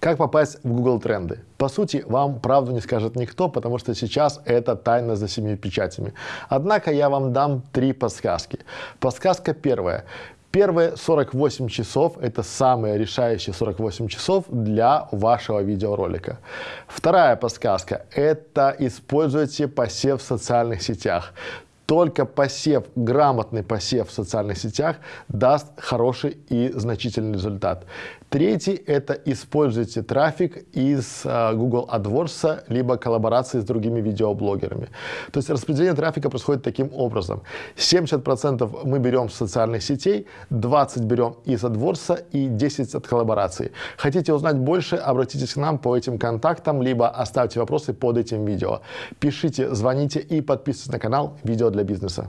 Как попасть в Google тренды? По сути, вам правду не скажет никто, потому что сейчас это тайна за семью печатями. Однако я вам дам три подсказки. Подсказка первая. Первые 48 часов – это самые решающие 48 часов для вашего видеоролика. Вторая подсказка – это используйте посев в социальных сетях. Только посев, грамотный посев в социальных сетях даст хороший и значительный результат. Третий – это используйте трафик из uh, Google AdWords, либо коллаборации с другими видеоблогерами. То есть распределение трафика происходит таким образом. 70% мы берем с социальных сетей, 20% берем из AdWords и 10% от коллаборации. Хотите узнать больше, обратитесь к нам по этим контактам, либо оставьте вопросы под этим видео. Пишите, звоните и подписывайтесь на канал «Видео для бизнеса».